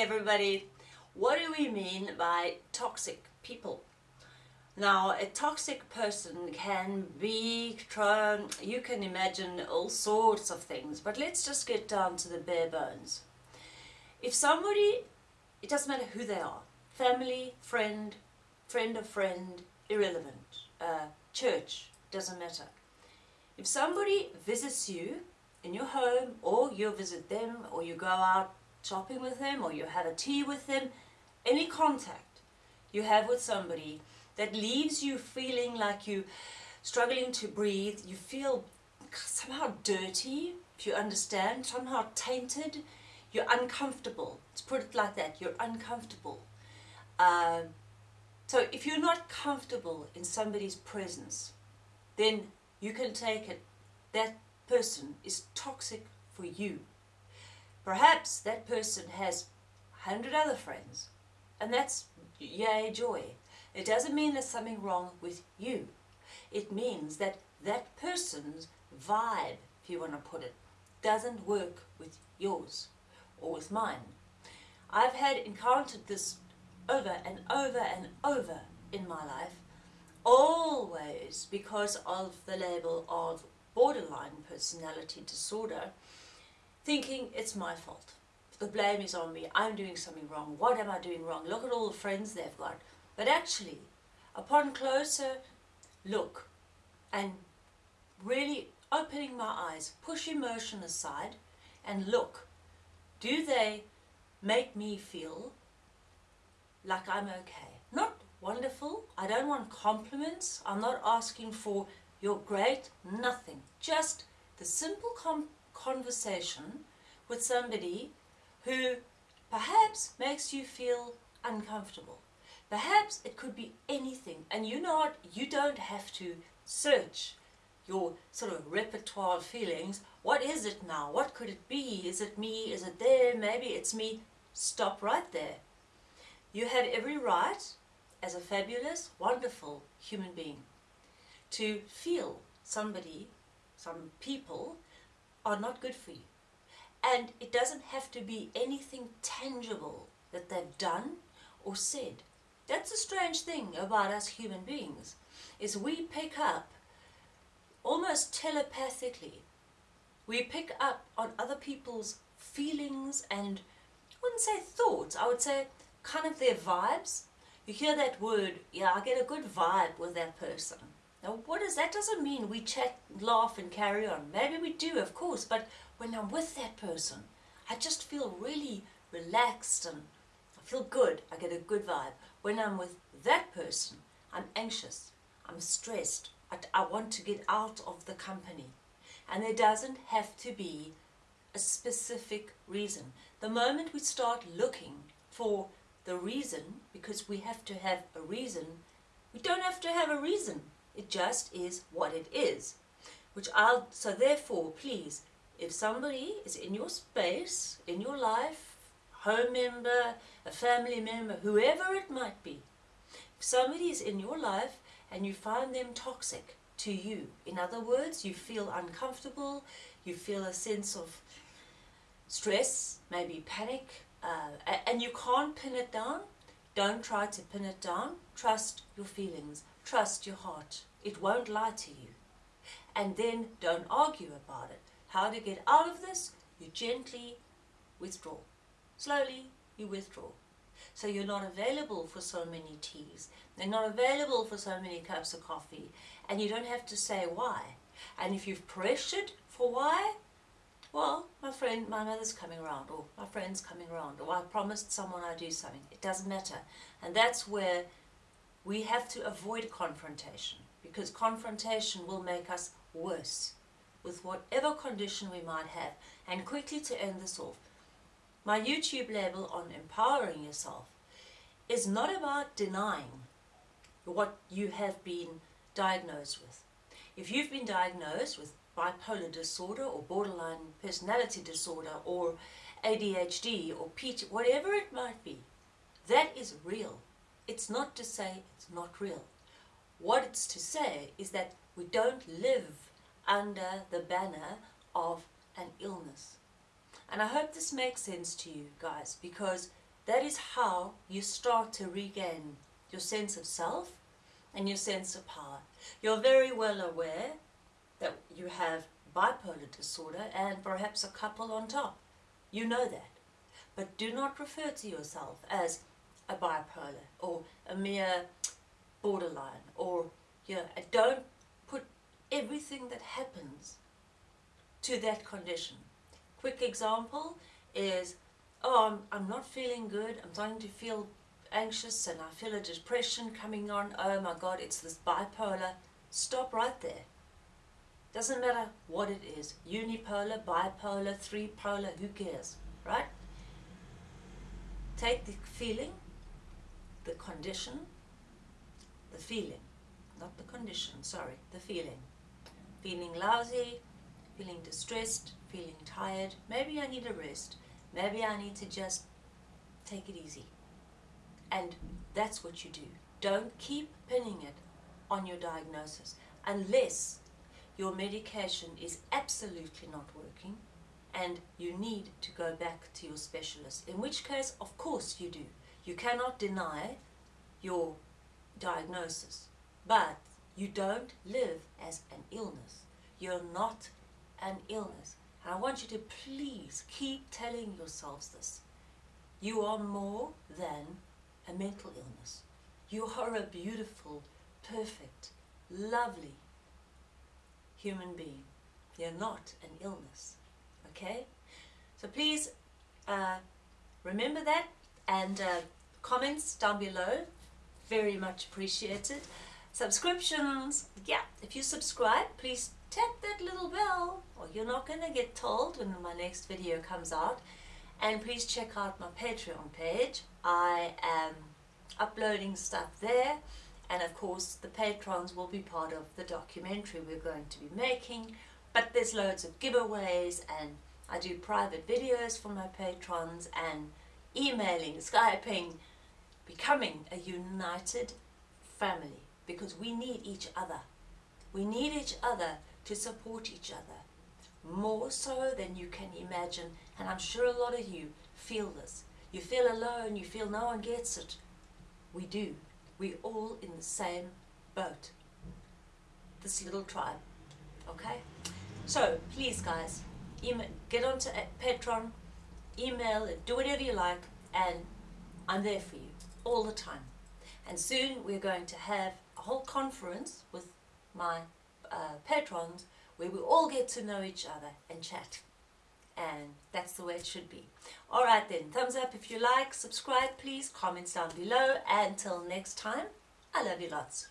everybody. What do we mean by toxic people? Now, a toxic person can be, you can imagine all sorts of things, but let's just get down to the bare bones. If somebody, it doesn't matter who they are, family, friend, friend of friend, irrelevant, uh, church, doesn't matter. If somebody visits you in your home, or you visit them, or you go out shopping with them, or you have a tea with them, any contact you have with somebody that leaves you feeling like you struggling to breathe, you feel somehow dirty, if you understand, somehow tainted, you're uncomfortable. Let's put it like that, you're uncomfortable. Uh, so if you're not comfortable in somebody's presence, then you can take it that person is toxic for you. Perhaps that person has a hundred other friends, and that's yay joy. It doesn't mean there's something wrong with you. It means that that person's vibe, if you want to put it, doesn't work with yours or with mine. I've had encountered this over and over and over in my life, always because of the label of borderline personality disorder, thinking it's my fault. The blame is on me. I'm doing something wrong. What am I doing wrong? Look at all the friends they've got. But actually, upon closer look and really opening my eyes, push emotion aside and look, do they make me feel like I'm okay? Not wonderful. I don't want compliments. I'm not asking for you're great, nothing. Just the simple conversation with somebody who perhaps makes you feel uncomfortable. Perhaps it could be anything. And you know what? You don't have to search your sort of repertoire of feelings. What is it now? What could it be? Is it me? Is it there? Maybe it's me. Stop right there. You have every right as a fabulous, wonderful human being to feel somebody, some people are not good for you. And it doesn't have to be anything tangible that they've done or said. That's a strange thing about us human beings, is we pick up almost telepathically. We pick up on other people's feelings and, I wouldn't say thoughts, I would say kind of their vibes. You hear that word, yeah, I get a good vibe with that person. Now what is that doesn't mean we chat, laugh and carry on. Maybe we do, of course, but when I'm with that person, I just feel really relaxed and I feel good. I get a good vibe. When I'm with that person, I'm anxious, I'm stressed, I, I want to get out of the company. And there doesn't have to be a specific reason. The moment we start looking for the reason, because we have to have a reason, we don't have to have a reason. It just is what it is. Which I'll, so therefore, please, if somebody is in your space, in your life, home member, a family member, whoever it might be, if somebody is in your life and you find them toxic to you, in other words, you feel uncomfortable, you feel a sense of stress, maybe panic, uh, and you can't pin it down, don't try to pin it down. Trust your feelings. Trust your heart. It won't lie to you. And then don't argue about it. How to get out of this? You gently withdraw. Slowly you withdraw. So you're not available for so many teas. They're not available for so many cups of coffee. And you don't have to say why. And if you've pressured for why, well, my friend, my mother's coming around, or my friend's coming around, or I promised someone I'd do something. It doesn't matter. And that's where we have to avoid confrontation, because confrontation will make us worse with whatever condition we might have. And quickly to end this off, my YouTube label on empowering yourself is not about denying what you have been diagnosed with. If you've been diagnosed with bipolar disorder or borderline personality disorder or ADHD or PT, whatever it might be, that is real. It's not to say it's not real. What it's to say is that we don't live under the banner of an illness. And I hope this makes sense to you guys because that is how you start to regain your sense of self and your sense of power. You're very well aware that you have bipolar disorder and perhaps a couple on top. You know that. But do not refer to yourself as a bipolar or a mere borderline or you know, don't put everything that happens to that condition. Quick example is, oh, I'm, I'm not feeling good, I'm starting to feel anxious and I feel a depression coming on, oh my god, it's this bipolar. Stop right there. Doesn't matter what it is, unipolar, bipolar, three polar, who cares, right? Take the feeling, the condition, the feeling, not the condition, sorry, the feeling. Feeling lousy, feeling distressed, feeling tired, maybe I need a rest, maybe I need to just take it easy. And that's what you do. Don't keep pinning it on your diagnosis unless your medication is absolutely not working and you need to go back to your specialist. In which case, of course you do. You cannot deny your diagnosis, but you don't live as an illness. You're not an illness. And I want you to please keep telling yourselves this. You are more than a mental illness. You are a beautiful, perfect, lovely human being. You're not an illness. Okay? So please uh, remember that and uh, comments down below. Very much appreciated. Subscriptions. Yeah, if you subscribe, please tap that little bell or you're not going to get told when my next video comes out. And please check out my Patreon page. I am uploading stuff there and of course the patrons will be part of the documentary we're going to be making but there's loads of giveaways and I do private videos for my patrons and emailing, Skyping, becoming a united family because we need each other. We need each other to support each other more so than you can imagine and I'm sure a lot of you feel this. You feel alone, you feel no one gets it. We do. We're all in the same boat. This little tribe. Okay? So, please guys, email, get onto Patreon, email, do whatever you like, and I'm there for you all the time. And soon we're going to have a whole conference with my uh, patrons where we all get to know each other and chat and that's the way it should be. Alright then, thumbs up if you like, subscribe please, comments down below, and until next time, I love you lots.